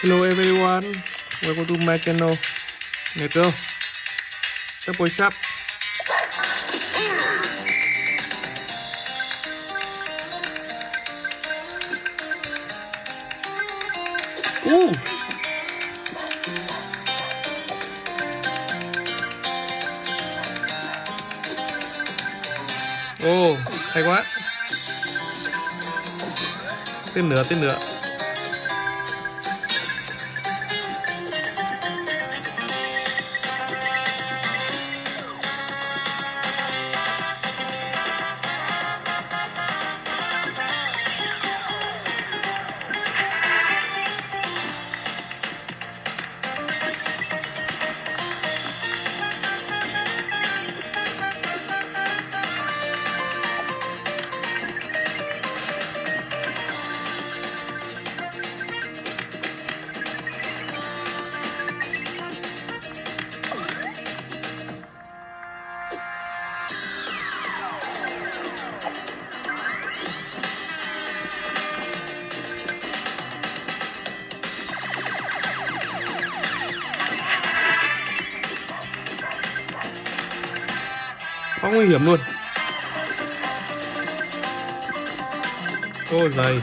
Hello everyone, welcome to my channel. Netro, sắp bồi sắp. Ooh. Ồ, oh, hay quá. Tên nữa, tên nữa. Quá nguy hiểm luôn. Ô dày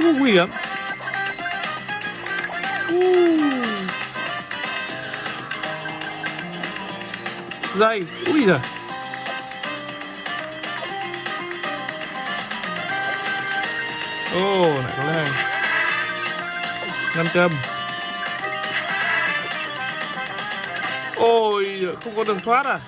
Ô, nguy hiểm. Dây Ui giời. Ô lại có này nam châm. Ôi không có đường thoát à?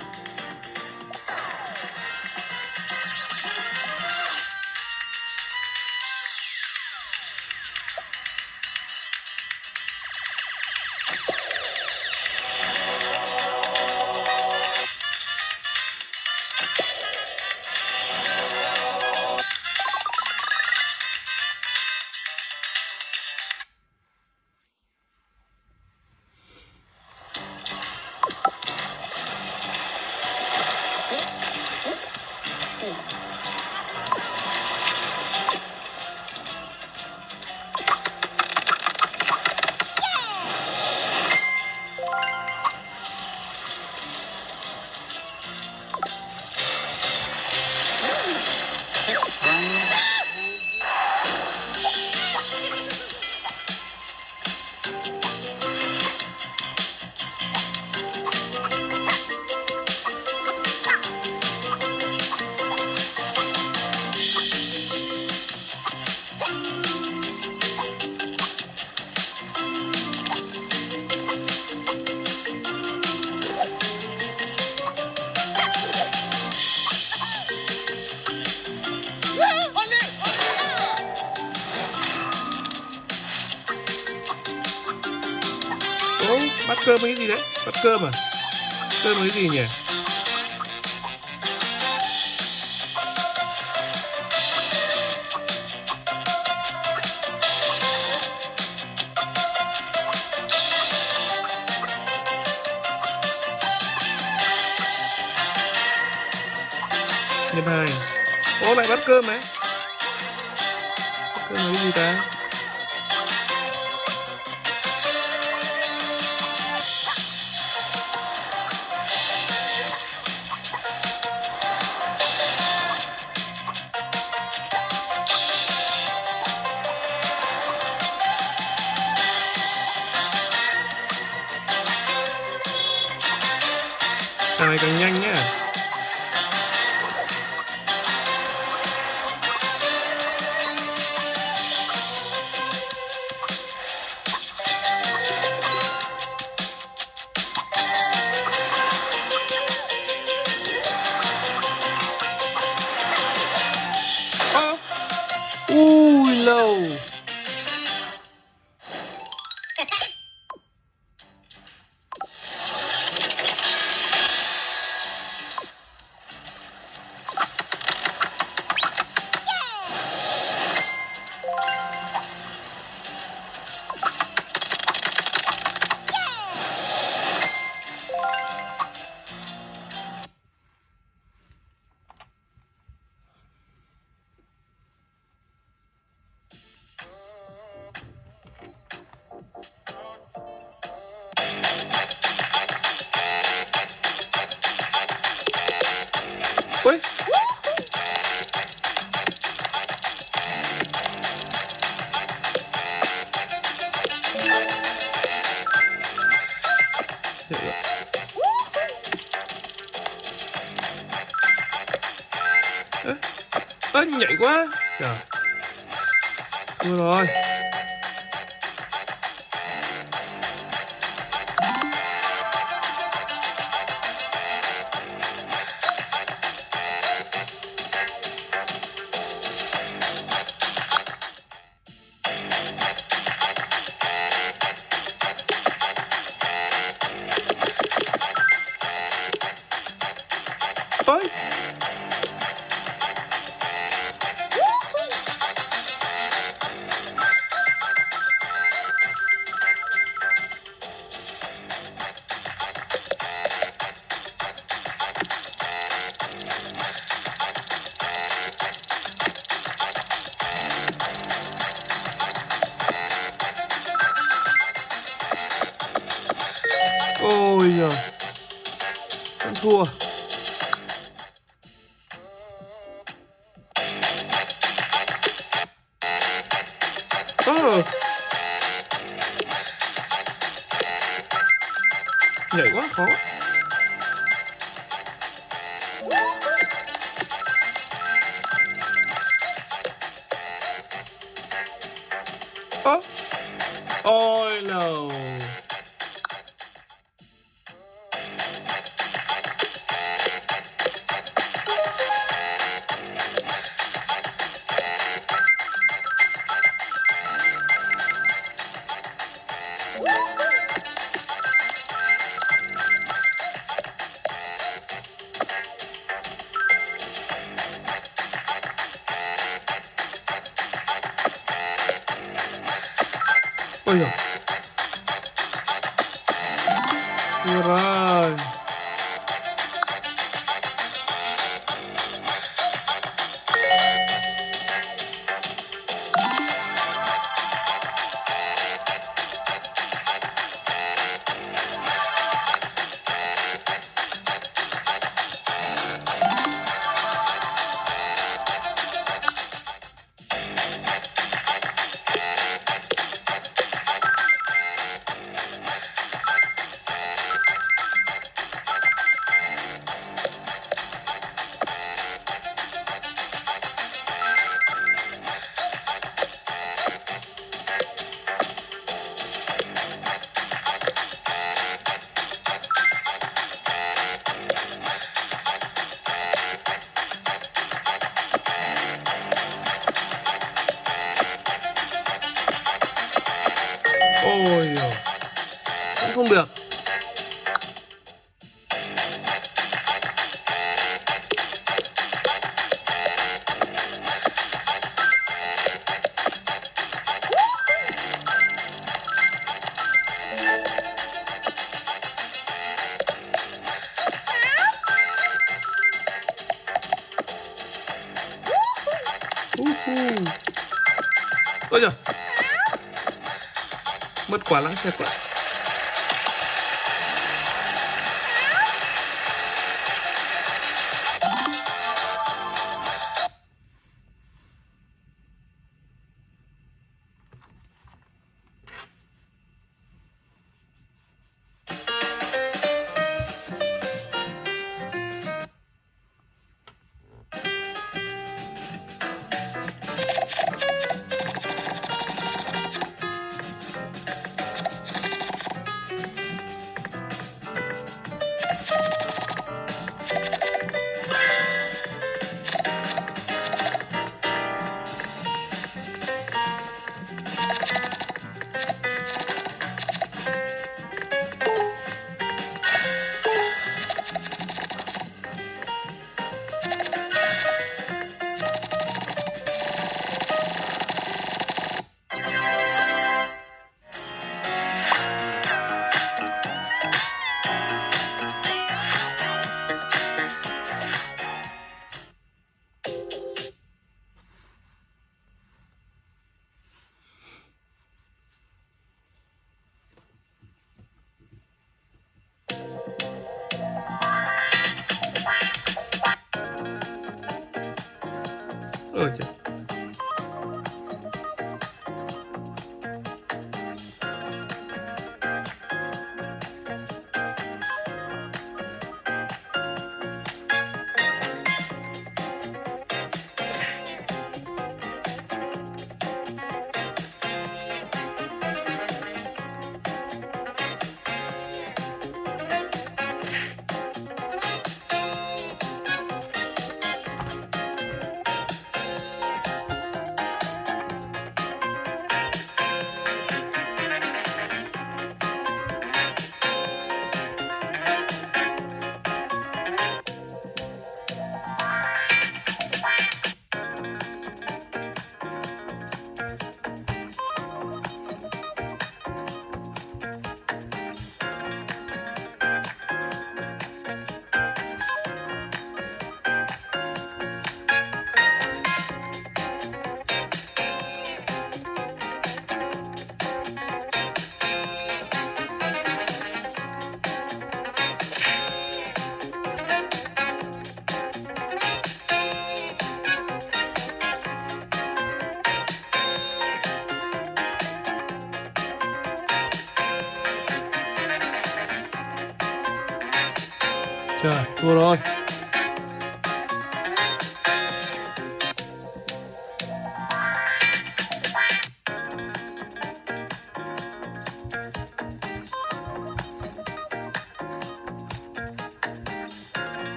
Cơm cái gì đấy? Bắt cơm à? Cơm cái gì nhỉ? Nhân hai Ô, lại bắt cơm đấy Cơm là cái gì ta? Càng càng nhanh nhá. Ui lâu. Ê, nhảy quá. Trời. Thua rồi Vẫn thua. Ờ. Nhảy quá khó. Oh, Ôi no Ôi balance acuático. Trời, thua rồi.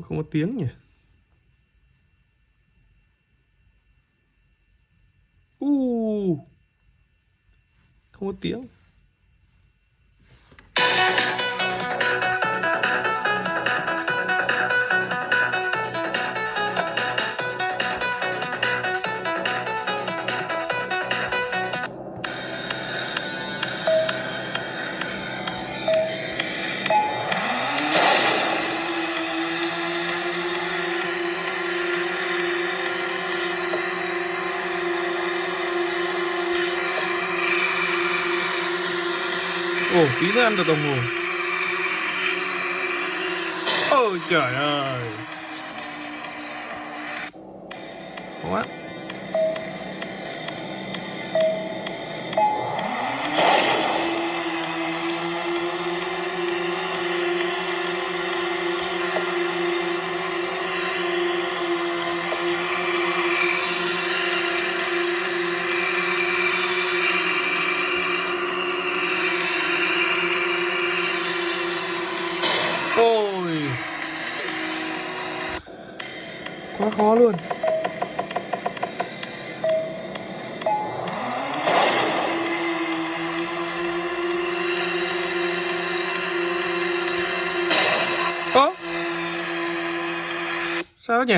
Ủa, Không có tiếng nhỉ? U Không có tiếng. Ile mam do domu? What? Khó luôn. Ơ? Sao nhỉ?